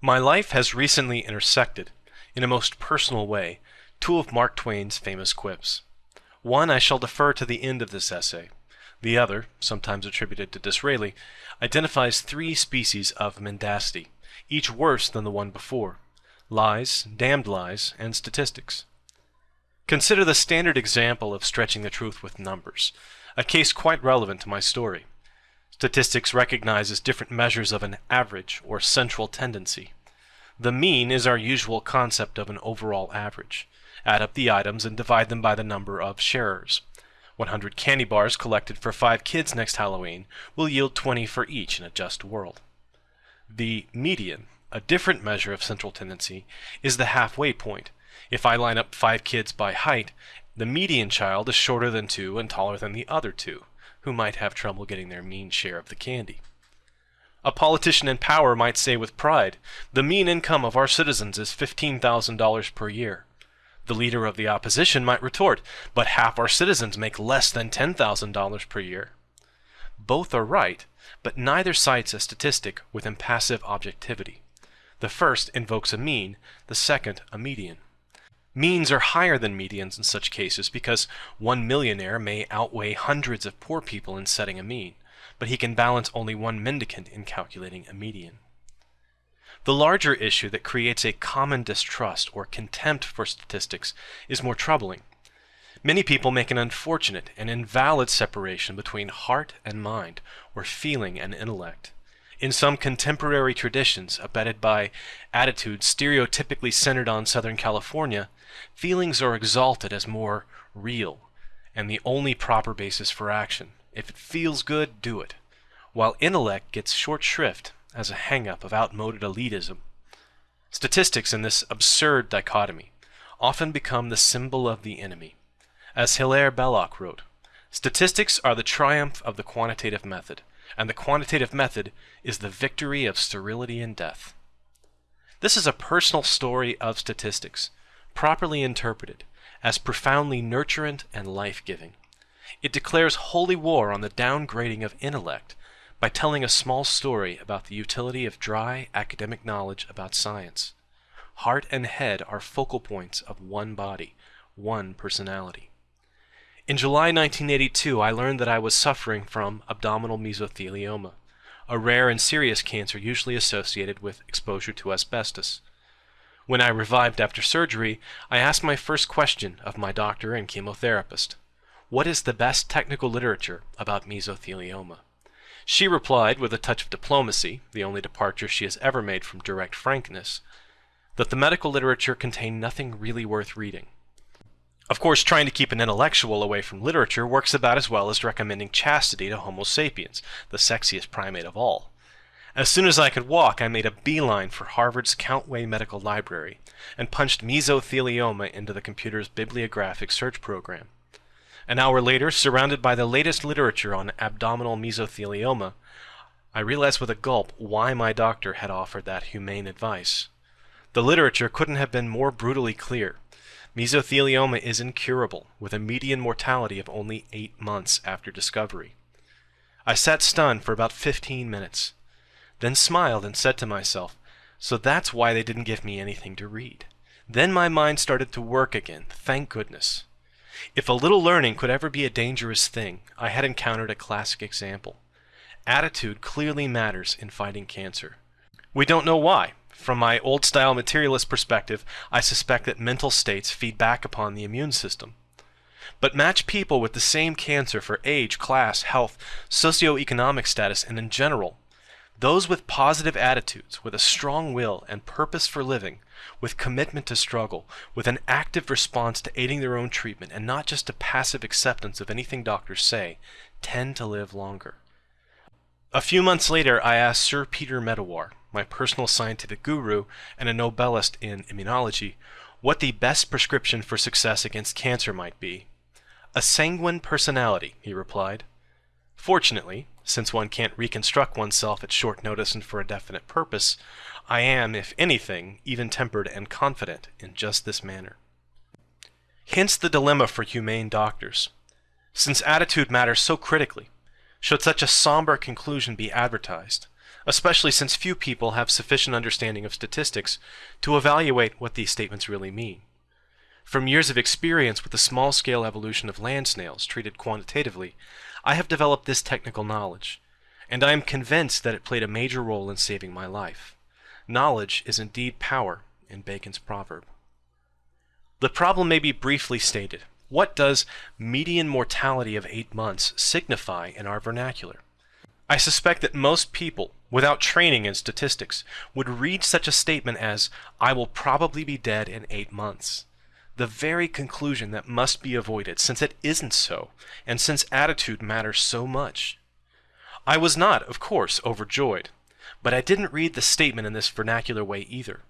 My life has recently intersected, in a most personal way, two of Mark Twain's famous quips. One I shall defer to the end of this essay. The other, sometimes attributed to Disraeli, identifies three species of mendacity, each worse than the one before lies, damned lies, and statistics. Consider the standard example of stretching the truth with numbers, a case quite relevant to my story. Statistics recognizes different measures of an average or central tendency. The mean is our usual concept of an overall average. Add up the items and divide them by the number of sharers. 100 candy bars collected for 5 kids next Halloween will yield 20 for each in a just world. The median, a different measure of central tendency, is the halfway point. If I line up 5 kids by height, the median child is shorter than 2 and taller than the other two who might have trouble getting their mean share of the candy. A politician in power might say with pride, the mean income of our citizens is $15,000 per year. The leader of the opposition might retort, but half our citizens make less than $10,000 per year. Both are right, but neither cites a statistic with impassive objectivity. The first invokes a mean, the second a median. Means are higher than medians in such cases because one millionaire may outweigh hundreds of poor people in setting a mean, but he can balance only one mendicant in calculating a median. The larger issue that creates a common distrust or contempt for statistics is more troubling. Many people make an unfortunate and invalid separation between heart and mind, or feeling and intellect. In some contemporary traditions, abetted by attitudes stereotypically centered on Southern California, feelings are exalted as more real and the only proper basis for action. If it feels good, do it. While intellect gets short shrift as a hang-up of outmoded elitism. Statistics in this absurd dichotomy often become the symbol of the enemy. As Hilaire Belloc wrote, statistics are the triumph of the quantitative method and the quantitative method is the victory of sterility and death. This is a personal story of statistics, properly interpreted, as profoundly nurturant and life-giving. It declares holy war on the downgrading of intellect by telling a small story about the utility of dry academic knowledge about science. Heart and head are focal points of one body, one personality. In July 1982, I learned that I was suffering from abdominal mesothelioma, a rare and serious cancer usually associated with exposure to asbestos. When I revived after surgery, I asked my first question of my doctor and chemotherapist. What is the best technical literature about mesothelioma? She replied with a touch of diplomacy, the only departure she has ever made from direct frankness, that the medical literature contained nothing really worth reading. Of course, trying to keep an intellectual away from literature works about as well as recommending chastity to Homo sapiens, the sexiest primate of all. As soon as I could walk, I made a beeline for Harvard's Countway Medical Library and punched mesothelioma into the computer's bibliographic search program. An hour later, surrounded by the latest literature on abdominal mesothelioma, I realized with a gulp why my doctor had offered that humane advice. The literature couldn't have been more brutally clear. Mesothelioma is incurable, with a median mortality of only eight months after discovery. I sat stunned for about 15 minutes, then smiled and said to myself, so that's why they didn't give me anything to read. Then my mind started to work again, thank goodness. If a little learning could ever be a dangerous thing, I had encountered a classic example. Attitude clearly matters in fighting cancer. We don't know why, from my old-style materialist perspective, I suspect that mental states feed back upon the immune system. But match people with the same cancer for age, class, health, socioeconomic status, and in general. Those with positive attitudes, with a strong will and purpose for living, with commitment to struggle, with an active response to aiding their own treatment, and not just a passive acceptance of anything doctors say, tend to live longer. A few months later, I asked Sir Peter Medawar, my personal scientific guru and a Nobelist in immunology, what the best prescription for success against cancer might be. A sanguine personality, he replied. Fortunately, since one can't reconstruct oneself at short notice and for a definite purpose, I am, if anything, even-tempered and confident in just this manner. Hence the dilemma for humane doctors. Since attitude matters so critically, should such a somber conclusion be advertised, especially since few people have sufficient understanding of statistics to evaluate what these statements really mean. From years of experience with the small-scale evolution of land snails treated quantitatively, I have developed this technical knowledge, and I am convinced that it played a major role in saving my life. Knowledge is indeed power, in Bacon's proverb. The problem may be briefly stated. What does median mortality of eight months signify in our vernacular? I suspect that most people, without training in statistics, would read such a statement as, I will probably be dead in eight months the very conclusion that must be avoided, since it isn't so, and since attitude matters so much. I was not, of course, overjoyed, but I didn't read the statement in this vernacular way either.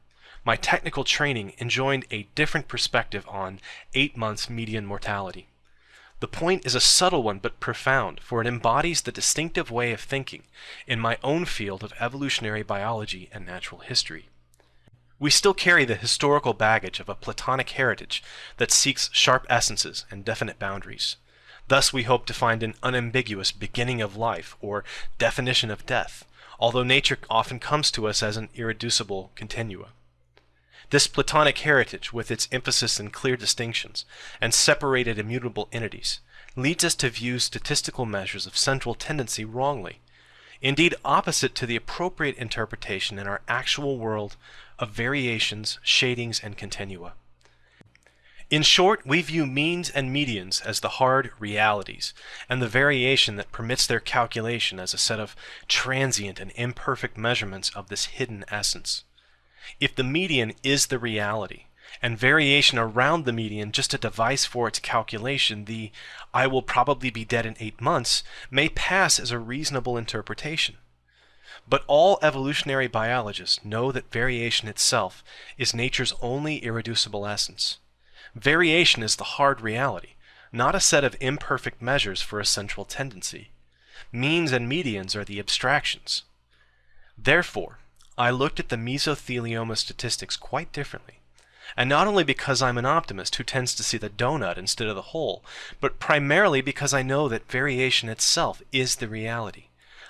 My technical training enjoined a different perspective on eight months median mortality. The point is a subtle one but profound, for it embodies the distinctive way of thinking in my own field of evolutionary biology and natural history. We still carry the historical baggage of a Platonic heritage that seeks sharp essences and definite boundaries. Thus we hope to find an unambiguous beginning of life or definition of death, although nature often comes to us as an irreducible continua. This Platonic heritage, with its emphasis in clear distinctions and separated immutable entities, leads us to view statistical measures of central tendency wrongly, indeed opposite to the appropriate interpretation in our actual world of variations, shadings, and continua. In short, we view means and medians as the hard realities, and the variation that permits their calculation as a set of transient and imperfect measurements of this hidden essence. If the median is the reality, and variation around the median just a device for its calculation, the I will probably be dead in eight months may pass as a reasonable interpretation. But all evolutionary biologists know that variation itself is nature's only irreducible essence. Variation is the hard reality, not a set of imperfect measures for a central tendency. Means and medians are the abstractions. Therefore, I looked at the mesothelioma statistics quite differently. And not only because I'm an optimist who tends to see the donut instead of the hole, but primarily because I know that variation itself is the reality.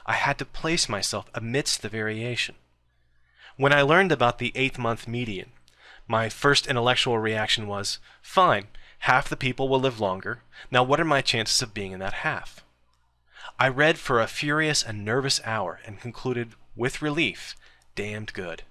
I had to place myself amidst the variation. When I learned about the eighth month median, my first intellectual reaction was, fine, half the people will live longer. Now what are my chances of being in that half? I read for a furious and nervous hour and concluded, with relief, damned good.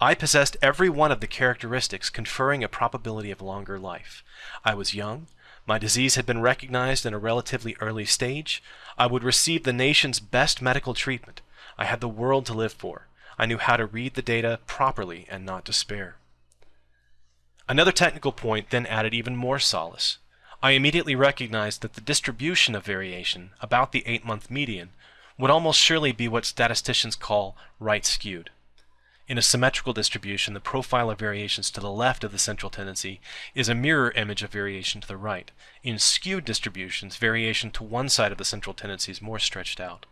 I possessed every one of the characteristics conferring a probability of longer life. I was young, my disease had been recognized in a relatively early stage. I would receive the nation's best medical treatment. I had the world to live for. I knew how to read the data properly and not despair. Another technical point then added even more solace. I immediately recognized that the distribution of variation, about the eight-month median, would almost surely be what statisticians call right skewed. In a symmetrical distribution, the profile of variations to the left of the central tendency is a mirror image of variation to the right. In skewed distributions, variation to one side of the central tendency is more stretched out.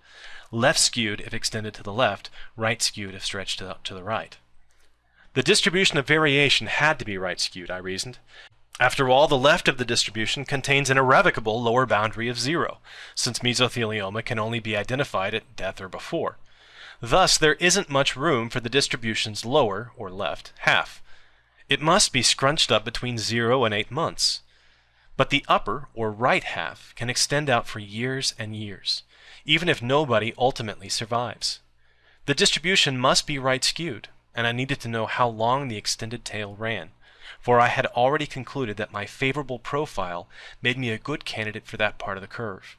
Left skewed if extended to the left, right skewed if stretched to, to the right. The distribution of variation had to be right skewed, I reasoned. After all, the left of the distribution contains an irrevocable lower boundary of zero, since mesothelioma can only be identified at death or before. Thus, there isn't much room for the distribution's lower, or left, half. It must be scrunched up between 0 and 8 months. But the upper, or right half, can extend out for years and years, even if nobody ultimately survives. The distribution must be right skewed, and I needed to know how long the extended tail ran, for I had already concluded that my favorable profile made me a good candidate for that part of the curve.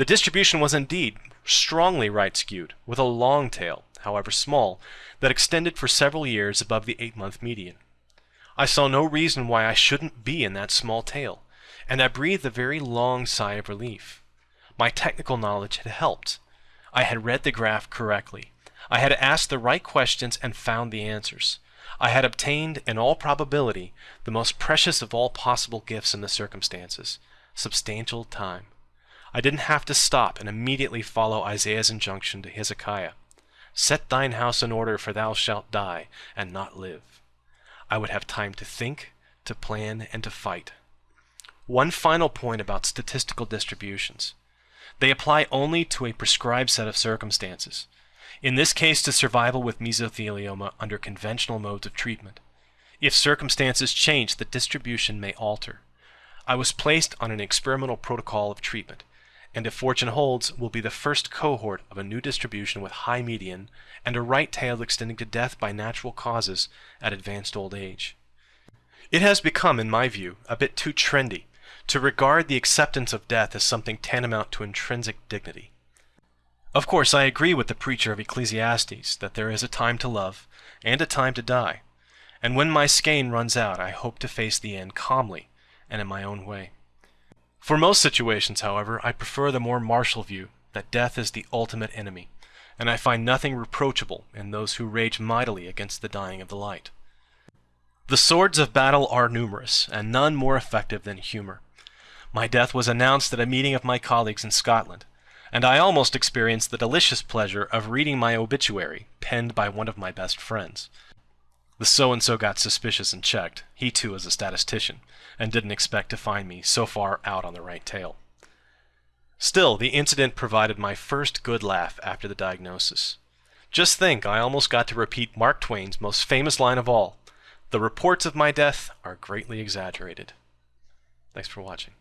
The distribution was indeed strongly right skewed, with a long tail, however small, that extended for several years above the eight-month median. I saw no reason why I shouldn't be in that small tail, and I breathed a very long sigh of relief. My technical knowledge had helped. I had read the graph correctly. I had asked the right questions and found the answers. I had obtained, in all probability, the most precious of all possible gifts in the circumstances, substantial time. I didn't have to stop and immediately follow Isaiah's injunction to Hezekiah. Set thine house in order, for thou shalt die, and not live. I would have time to think, to plan, and to fight. One final point about statistical distributions. They apply only to a prescribed set of circumstances. in this case to survival with mesothelioma under conventional modes of treatment. If circumstances change, the distribution may alter. I was placed on an experimental protocol of treatment, and if fortune holds, will be the first cohort of a new distribution with high median and a right tail extending to death by natural causes at advanced old age. It has become, in my view, a bit too trendy to regard the acceptance of death as something tantamount to intrinsic dignity. Of course, I agree with the preacher of Ecclesiastes that there is a time to love and a time to die, and when my skein runs out, I hope to face the end calmly and in my own way. For most situations, however, I prefer the more martial view that death is the ultimate enemy, and I find nothing reproachable in those who rage mightily against the dying of the light. The swords of battle are numerous, and none more effective than humor. My death was announced at a meeting of my colleagues in Scotland, and I almost experienced the delicious pleasure of reading my obituary, penned by one of my best friends. The so-and-so got suspicious and checked. He too is a statistician, and didn't expect to find me so far out on the right tail. Still, the incident provided my first good laugh after the diagnosis. Just think, I almost got to repeat Mark Twain's most famous line of all, the reports of my death are greatly exaggerated. Thanks for watching.